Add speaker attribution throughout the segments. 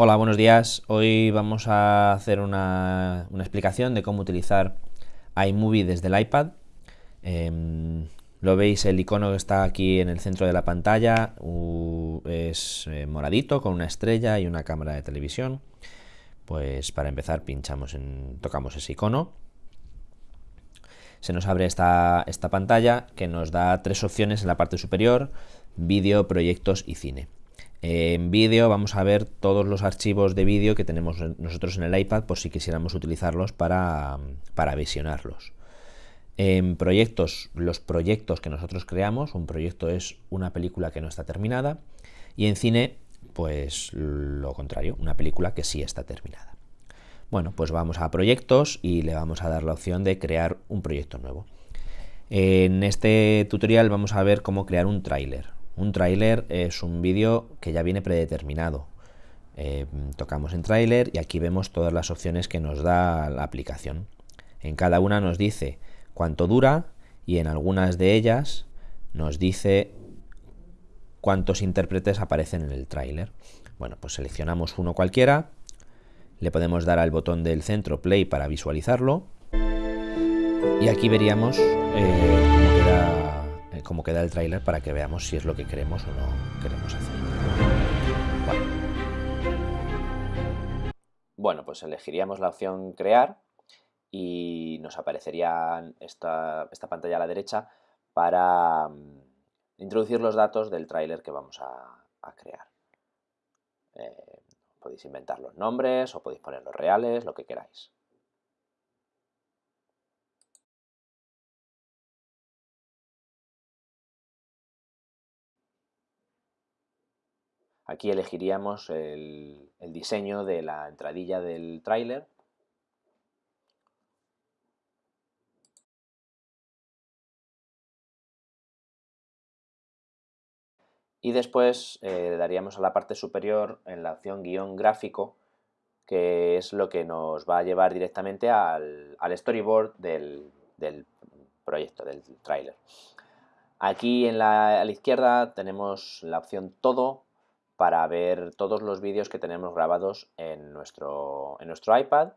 Speaker 1: Hola, buenos días. Hoy vamos a hacer una, explicación de cómo utilizar iMovie desde el iPad. Em, lo veis, el icono que está aquí en el centro de la pantalla es eh, moradito con una estrella y una cámara de televisión. Pues para empezar pinchamos en, tocamos ese icono. Se nos abre esta, esta pantalla que nos da tres opciones en la parte superior, vídeo, proyectos y cine. En vídeo vamos a ver todos los archivos de vídeo que tenemos nosotros en el iPad por si quisiéramos utilizarlos para, visionarlos. En proyectos, los proyectos que nosotros creamos, un proyecto es una película que no está terminada y en cine, pues lo contrario, una película que sí está terminada. Bueno, pues vamos a proyectos y le vamos a dar la opción de crear un proyecto nuevo. En este tutorial vamos a ver cómo crear un tráiler. Un tráiler es un vídeo que ya viene predeterminado. Eh, tocamos en tráiler y aquí vemos todas las opciones que nos da la aplicación. En cada una nos dice cuánto dura y en algunas de ellas nos dice cuántos intérpretes aparecen en el tráiler. Bueno, pues seleccionamos uno cualquiera, le podemos dar al botón del centro play para visualizarlo y aquí veríamos eh, cómo queda cómo queda el tráiler para que veamos si es lo que queremos o no queremos hacer. Bueno. pues elegiríamos la opción crear y nos aparecería esta, pantalla a la derecha para mm, introducir los datos del tráiler que vamos a, crear. Eh, podéis inventar los nombres o podéis poner los reales, lo que queráis. Aquí elegiríamos el, diseño de la entradilla del tráiler. Y después eh, daríamos a la parte superior en la opción guion gráfico, que es lo que nos va a llevar directamente al, storyboard del, proyecto, del tráiler. Aquí en a la izquierda tenemos la opción todo, para ver todos los vídeos que tenemos grabados en nuestro, en nuestro iPad,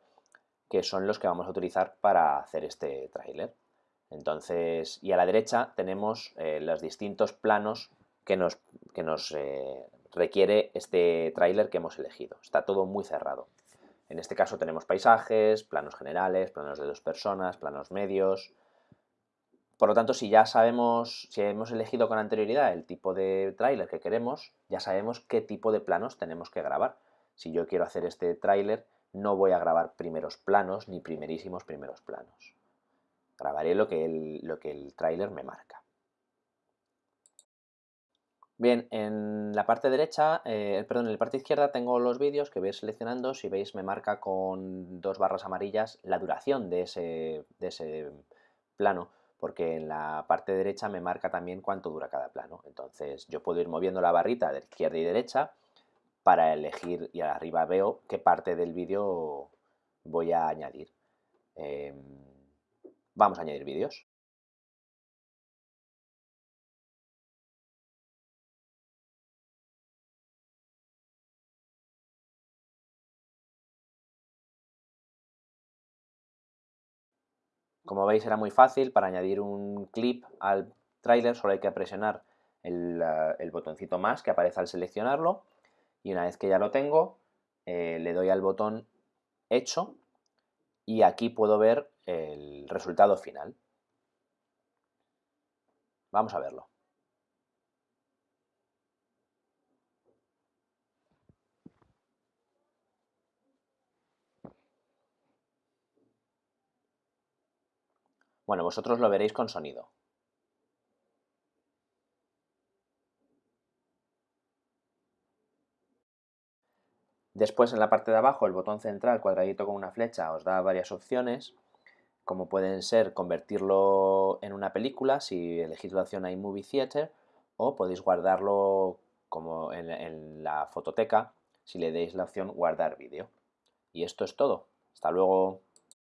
Speaker 1: que son los que vamos a utilizar para hacer este tráiler. Entonces, y a la derecha tenemos eh, los distintos planos que nos, que nos eh, requiere este tráiler que hemos elegido. Está todo muy cerrado. En este caso tenemos paisajes, planos generales, planos de dos personas, planos medios, por lo tanto, si ya sabemos, si hemos elegido con anterioridad el tipo de tráiler que queremos, ya sabemos qué tipo de planos tenemos que grabar. Si yo quiero hacer este tráiler, no voy a grabar primeros planos ni primerísimos primeros planos. Grabaré lo que el, lo que el tráiler me marca. Bien, en la parte derecha, eh, perdón, en la parte izquierda tengo los vídeos que voy seleccionando. Si veis, me marca con dos barras amarillas la duración de ese, de ese plano porque en la parte derecha me marca también cuánto dura cada plano. Entonces yo puedo ir moviendo la barrita de izquierda y derecha para elegir y arriba veo qué parte del vídeo voy a añadir. Em, vamos a añadir vídeos. Como veis era muy fácil, para añadir un clip al tráiler solo hay que presionar el, botoncito más que aparece al seleccionarlo y una vez que ya lo tengo eh, le doy al botón hecho y aquí puedo ver el resultado final. Vamos a verlo. Bueno, vosotros lo veréis con sonido. Después en la parte de abajo el botón central cuadradito con una flecha os da varias opciones como pueden ser convertirlo en una película si elegís la opción iMovie Theater o podéis guardarlo como en, la fototeca si le deis la opción guardar vídeo. Y esto es todo. Hasta luego.